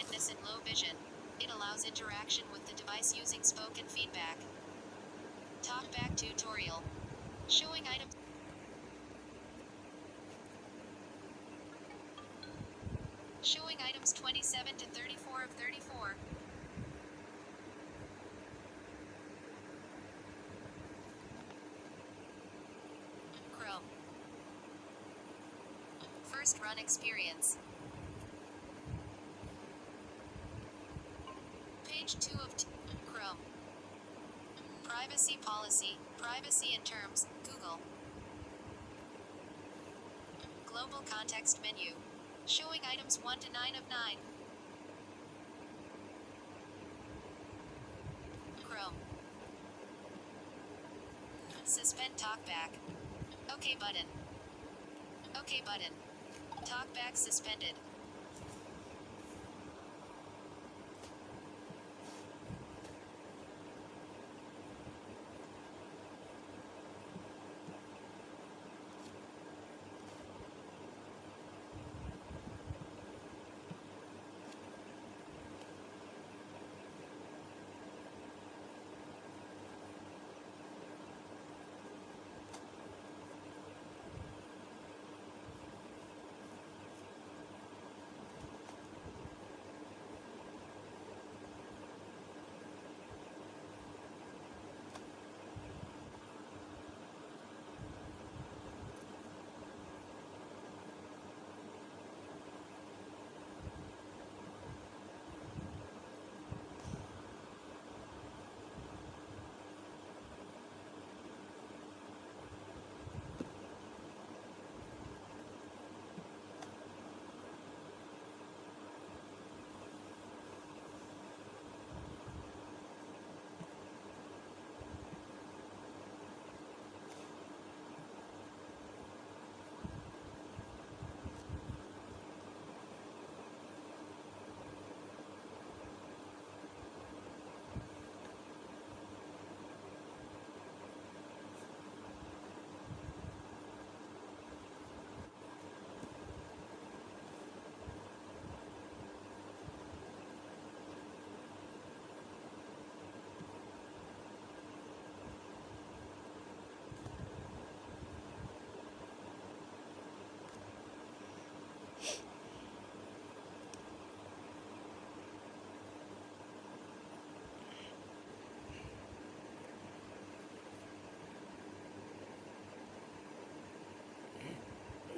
blindness and low vision. It allows interaction with the device using spoken feedback. Talkback tutorial. Showing items. Showing items 27 to 34 of 34. Chrome. First run experience. Page 2 of t- Chrome. Privacy policy, privacy and terms, Google. Global context menu. Showing items 1 to 9 of 9. Chrome. Suspend talkback. OK button. OK button. Talkback suspended.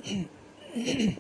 咳咳